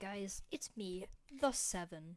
guys, it's me, The Seven.